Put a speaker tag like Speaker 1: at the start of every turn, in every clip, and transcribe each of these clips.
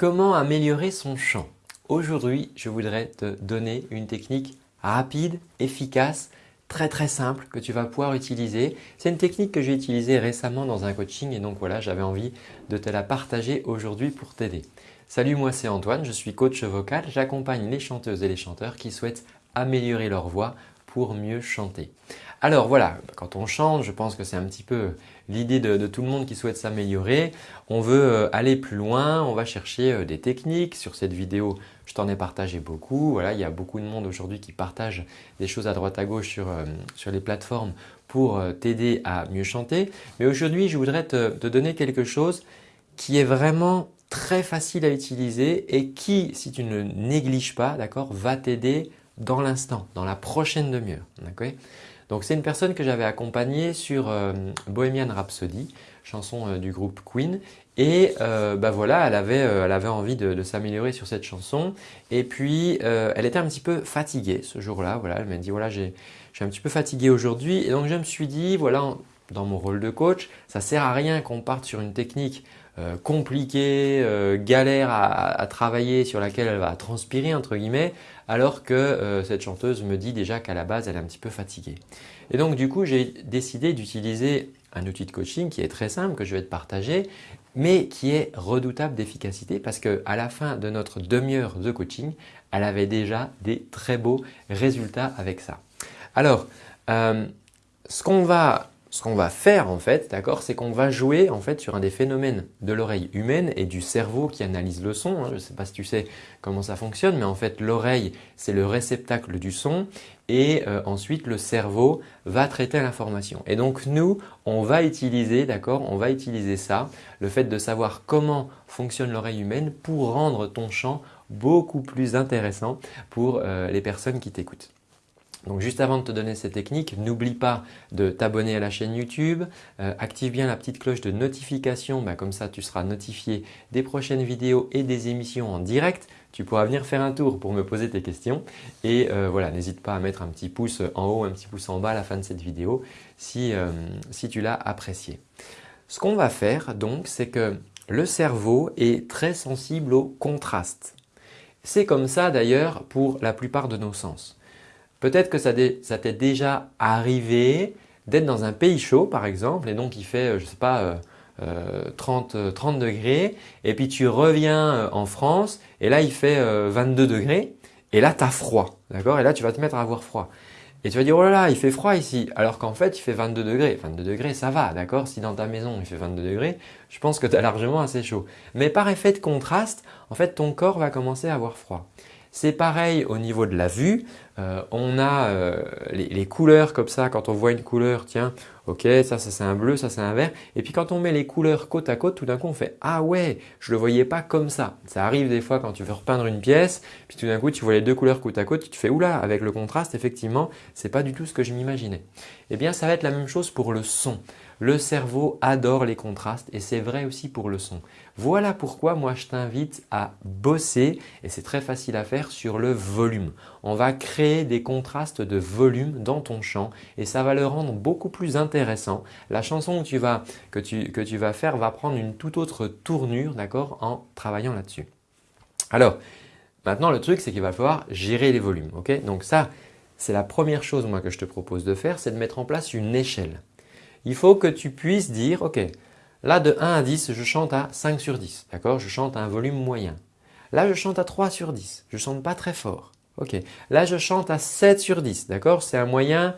Speaker 1: Comment améliorer son chant? Aujourd'hui, je voudrais te donner une technique rapide, efficace, très très simple que tu vas pouvoir utiliser. C'est une technique que j'ai utilisée récemment dans un coaching et donc voilà, j'avais envie de te la partager aujourd'hui pour t'aider. Salut, moi c'est Antoine, je suis coach vocal. J'accompagne les chanteuses et les chanteurs qui souhaitent améliorer leur voix pour mieux chanter. Alors voilà, quand on chante, je pense que c'est un petit peu l'idée de, tout le monde qui souhaite s'améliorer. On veut euh, aller plus loin, on va chercher euh, des techniques. Sur cette vidéo, je t'en ai partagé beaucoup. Voilà, il y a beaucoup de monde aujourd'hui qui partage des choses à droite à gauche sur, euh, les plateformes pour t'aider à mieux chanter. Mais aujourd'hui, je voudrais te, te donner quelque chose qui est vraiment très facile à utiliser et qui, si tu ne négliges pas, va t'aider dans l'instant, dans la prochaine demi-heure. Donc c'est une personne que j'avais accompagnée sur euh, Bohemian Rhapsody, chanson euh, du groupe Queen et euh, bah voilà, elle avait, elle avait envie de, s'améliorer sur cette chanson et puis elle était un petit peu fatiguée ce jour-là. Voilà, elle m'a dit voilà, je suis un petit peu fatigué aujourd'hui et donc je me suis dit voilà, dans mon rôle de coach, ça sert à rien qu'on parte sur une technique euh, compliquée, euh, galère à, travailler sur laquelle elle va transpirer entre guillemets alors que euh, cette chanteuse me dit déjà qu'à la base elle est un petit peu fatiguée. Et donc du coup j'ai décidé d'utiliser un outil de coaching qui est très simple que je vais te partager mais qui est redoutable d'efficacité parce qu'à la fin de notre demi-heure de coaching, elle avait déjà des très beaux résultats avec ça. Alors, ce qu'on va ce qu'on va faire en fait, d'accord, c'est qu'on va jouer en fait sur un des phénomènes de l'oreille humaine et du cerveau qui analyse le son. Hein. Je ne sais pas si tu sais comment ça fonctionne, mais en fait l'oreille c'est le réceptacle du son et euh, ensuite le cerveau va traiter l'information. Et donc nous, on va utiliser, d'accord, on va utiliser ça, le fait de savoir comment fonctionne l'oreille humaine pour rendre ton chant beaucoup plus intéressant pour euh, les personnes qui t'écoutent. Donc juste avant de te donner ces techniques, n'oublie pas de t'abonner à la chaîne YouTube, euh, active bien la petite cloche de notification, bah, comme ça tu seras notifié des prochaines vidéos et des émissions en direct. Tu pourras venir faire un tour pour me poser tes questions et euh, voilà, n'hésite pas à mettre un petit pouce en haut, un petit pouce en bas à la fin de cette vidéo si, euh, si tu l'as apprécié. Ce qu'on va faire donc, c'est que le cerveau est très sensible au contraste. C'est comme ça d'ailleurs pour la plupart de nos sens. Peut-être que ça, t'est déjà arrivé d'être dans un pays chaud par exemple et donc il fait, je ne sais pas, 30, euh, 30 euh, degrés et puis tu reviens euh, en France et là il fait 22 degrés et là tu as froid. D'accord? Et là tu vas te mettre à avoir froid. Et tu vas dire oh là là il fait froid ici alors qu'en fait il fait 22 degrés. 22 degrés ça va d'accord? Si dans ta maison il fait 22 degrés je pense que tu largement assez chaud. Mais par effet de contraste en fait ton corps va commencer à avoir froid. C'est pareil au niveau de la vue. Euh, on a euh, les, couleurs comme ça, quand on voit une couleur, tiens, ok, ça, ça c'est un bleu, ça c'est un vert. Et puis quand on met les couleurs côte à côte, tout d'un coup on fait « Ah ouais, je le voyais pas comme ça ». Ça arrive des fois quand tu veux repeindre une pièce, puis tout d'un coup tu vois les deux couleurs côte à côte, tu te fais « Oula, avec le contraste, effectivement, ce n'est pas du tout ce que je m'imaginais ». Eh bien, ça va être la même chose pour le son. Le cerveau adore les contrastes et c'est vrai aussi pour le son. Voilà pourquoi moi je t'invite à bosser et c'est très facile à faire sur le volume. On va créer des contrastes de volume dans ton chant et ça va le rendre beaucoup plus intéressant. La chanson que tu vas, que tu, vas faire va prendre une toute autre tournure en travaillant là-dessus. Alors maintenant le truc c'est qu'il va falloir gérer les volumes. Donc ça c'est la première chose moi que je te propose de faire, c'est de mettre en place une échelle il faut que tu puisses dire ok, là de 1 à 10, je chante à 5 sur 10, d'accord? Je chante à un volume moyen. Là, je chante à 3 sur 10, je ne chante pas très fort. Ok, là, je chante à 7 sur 10, d'accord? C'est un moyen,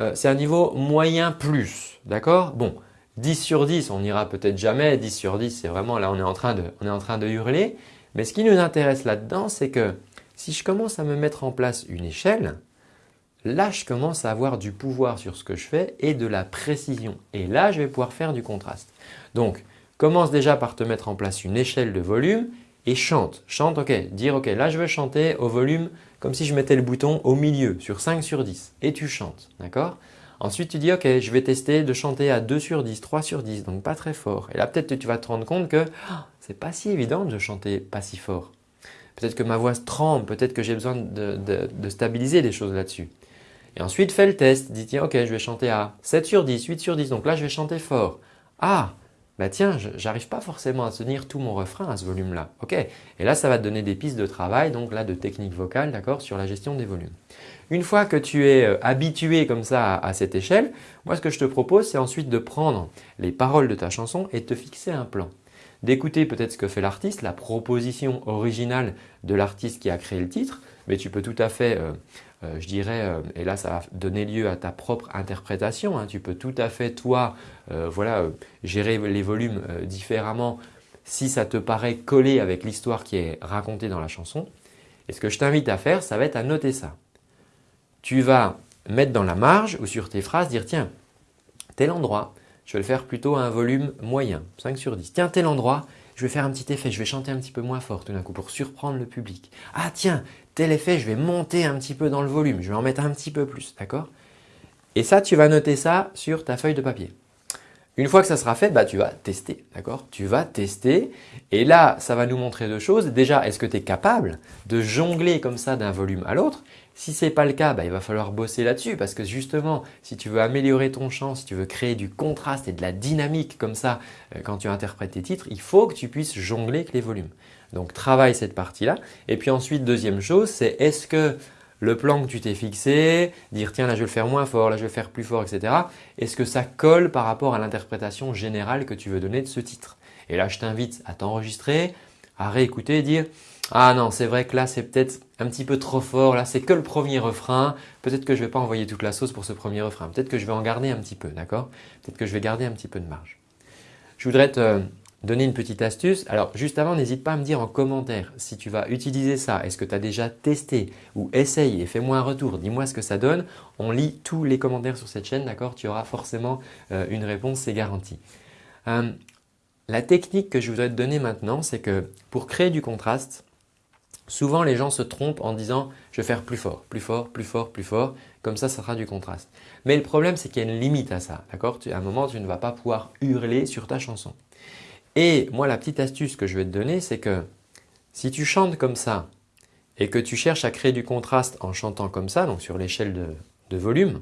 Speaker 1: euh, c'est un niveau moyen plus, d'accord? Bon, 10 sur 10, on n'ira peut-être jamais, 10 sur 10, c'est vraiment là, on est, en train de, on est en train de hurler. Mais ce qui nous intéresse là-dedans, c'est que si je commence à me mettre en place une échelle, là je commence à avoir du pouvoir sur ce que je fais et de la précision. Et là, je vais pouvoir faire du contraste. Donc, commence déjà par te mettre en place une échelle de volume et chante. Chante, ok, dire ok, là je veux chanter au volume comme si je mettais le bouton au milieu sur 5 sur 10 et tu chantes, d'accord? Ensuite, tu dis ok, je vais tester de chanter à 2 sur 10, 3 sur 10, donc pas très fort. Et là, peut-être que tu vas te rendre compte que oh, c'est pas si évident de chanter pas si fort. Peut-être que ma voix tremble, peut-être que j'ai besoin de stabiliser des choses là-dessus. Et ensuite, fais le test. Dis tiens, ok, je vais chanter à 7 sur 10, 8 sur 10. Donc là, je vais chanter fort. Ah, bah tiens, j'arrive pas forcément à tenir tout mon refrain à ce volume-là. Ok, et là ça va te donner des pistes de travail, donc là de technique vocale, d'accord, sur la gestion des volumes. Une fois que tu es euh, habitué comme ça à, cette échelle, moi ce que je te propose c'est ensuite de prendre les paroles de ta chanson et de te fixer un plan. D'écouter peut-être ce que fait l'artiste, la proposition originale de l'artiste qui a créé le titre, mais tu peux tout à fait euh, euh, je dirais, euh, et là ça va donner lieu à ta propre interprétation, hein. tu peux tout à fait toi euh, voilà, gérer les volumes différemment si ça te paraît collé avec l'histoire qui est racontée dans la chanson. Et ce que je t'invite à faire, ça va être à noter ça. Tu vas mettre dans la marge ou sur tes phrases, dire tiens, tel endroit, je vais le faire plutôt à un volume moyen, 5 sur 10. Tiens, tel endroit, je vais faire un petit effet, je vais chanter un petit peu moins fort tout d'un coup pour surprendre le public. Ah tiens, tel effet, je vais monter un petit peu dans le volume, je vais en mettre un petit peu plus, d'accord? Et ça, tu vas noter ça sur ta feuille de papier. Une fois que ça sera fait, bah, tu vas tester, d'accord? Tu vas tester et là, ça va nous montrer deux choses. Déjà, est-ce que tu es capable de jongler comme ça d'un volume à l'autre? Si ce n'est pas le cas, bah, il va falloir bosser là-dessus parce que justement, si tu veux améliorer ton chant, si tu veux créer du contraste et de la dynamique comme ça euh, quand tu interprètes tes titres, il faut que tu puisses jongler avec les volumes. Donc, travaille cette partie-là. Et puis ensuite, deuxième chose, c'est est-ce que le plan que tu t'es fixé, dire tiens là je vais le faire moins fort, là je vais le faire plus fort, etc. Est-ce que ça colle par rapport à l'interprétation générale que tu veux donner de ce titre? Et là je t'invite à t'enregistrer, à réécouter et dire ah non c'est vrai que là c'est peut-être un petit peu trop fort, là c'est que le premier refrain, peut-être que je ne vais pas envoyer toute la sauce pour ce premier refrain, peut-être que je vais en garder un petit peu, d'accord? Peut-être que je vais garder un petit peu de marge. Je voudrais te donner une petite astuce. Alors juste avant, n'hésite pas à me dire en commentaire si tu vas utiliser ça. Est-ce que tu as déjà testé ou essaye et fais-moi un retour. Dis-moi ce que ça donne. On lit tous les commentaires sur cette chaîne, d'accord? Tu auras forcément euh, une réponse, c'est garanti. Euh, la technique que je voudrais te donner maintenant, c'est que pour créer du contraste, souvent les gens se trompent en disant « je vais faire plus fort, plus fort, plus fort, plus fort ». Comme ça, ça sera du contraste. Mais le problème, c'est qu'il y a une limite à ça. d'accord? À un moment, tu ne vas pas pouvoir hurler sur ta chanson. Et moi, la petite astuce que je vais te donner, c'est que si tu chantes comme ça et que tu cherches à créer du contraste en chantant comme ça, donc sur l'échelle de, volume,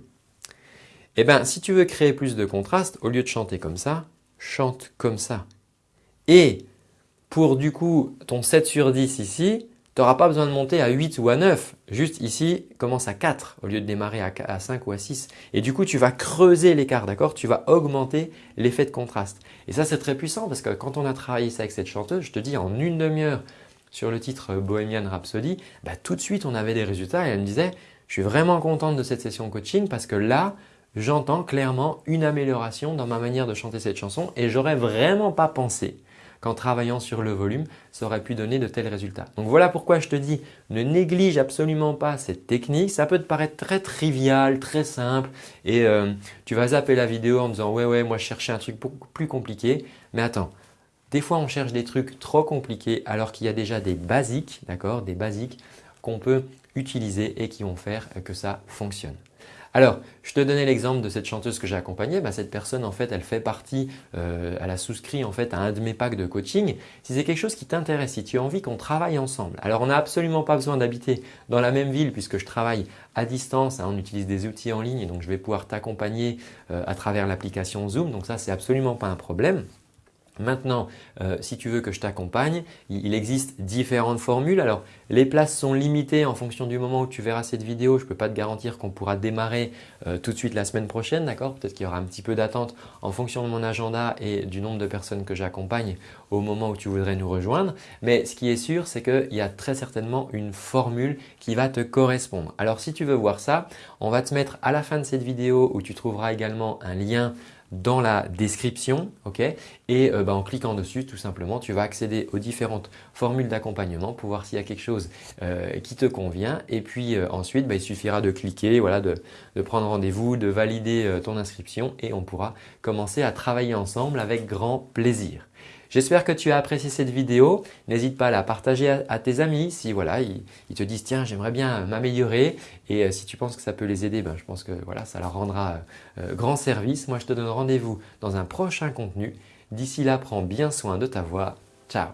Speaker 1: eh bien, si tu veux créer plus de contraste, au lieu de chanter comme ça, chante comme ça. Et pour du coup ton 7 sur 10 ici, tu n'auras pas besoin de monter à 8 ou à 9. Juste ici, commence à 4 au lieu de démarrer à 5 ou à 6. Et du coup, tu vas creuser l'écart, d'accord? Tu vas augmenter l'effet de contraste. Et ça, c'est très puissant parce que quand on a travaillé ça avec cette chanteuse, je te dis en une demi-heure sur le titre Bohemian Rhapsody, bah, tout de suite, on avait des résultats et elle me disait « Je suis vraiment contente de cette session coaching parce que là, j'entends clairement une amélioration dans ma manière de chanter cette chanson et j'aurais vraiment pas pensé qu'en travaillant sur le volume, ça aurait pu donner de tels résultats. Donc voilà pourquoi je te dis, ne néglige absolument pas cette technique. Ça peut te paraître très trivial, très simple et euh, tu vas zapper la vidéo en disant « ouais, ouais, moi je cherchais un truc beaucoup plus compliqué ». Mais attends, des fois on cherche des trucs trop compliqués alors qu'il y a déjà des basiques, d'accord, des basiques qu'on peut utiliser et qui vont faire que ça fonctionne. Alors, je te donnais l'exemple de cette chanteuse que j'ai accompagnée. Bah, cette personne, en fait, elle fait partie, euh, elle a souscrit en fait à un de mes packs de coaching. Si c'est quelque chose qui t'intéresse, si tu as envie qu'on travaille ensemble, alors on n'a absolument pas besoin d'habiter dans la même ville puisque je travaille à distance, hein, on utilise des outils en ligne donc je vais pouvoir t'accompagner euh, à travers l'application Zoom. Donc ça, c'est absolument pas un problème. Maintenant, euh, si tu veux que je t'accompagne, il existe différentes formules. Alors, les places sont limitées en fonction du moment où tu verras cette vidéo. Je ne peux pas te garantir qu'on pourra démarrer euh, tout de suite la semaine prochaine, d'accord? Peut-être qu'il y aura un petit peu d'attente en fonction de mon agenda et du nombre de personnes que j'accompagne au moment où tu voudrais nous rejoindre. Mais ce qui est sûr, c'est qu'il y a très certainement une formule qui va te correspondre. Alors, si tu veux voir ça, on va te mettre à la fin de cette vidéo où tu trouveras également un lien dans la description ok? Et euh, bah, en cliquant dessus tout simplement tu vas accéder aux différentes formules d'accompagnement pour voir s'il y a quelque chose euh, qui te convient et puis euh, ensuite bah, il suffira de cliquer, voilà, de, de prendre rendez-vous, de valider ton inscription et on pourra commencer à travailler ensemble avec grand plaisir. J'espère que tu as apprécié cette vidéo. N'hésite pas à la partager à, tes amis si voilà, ils, te disent « tiens, j'aimerais bien m'améliorer » et euh, si tu penses que ça peut les aider, ben, je pense que voilà, ça leur rendra euh, grand service. Moi, je te donne rendez-vous dans un prochain contenu. D'ici là, prends bien soin de ta voix. Ciao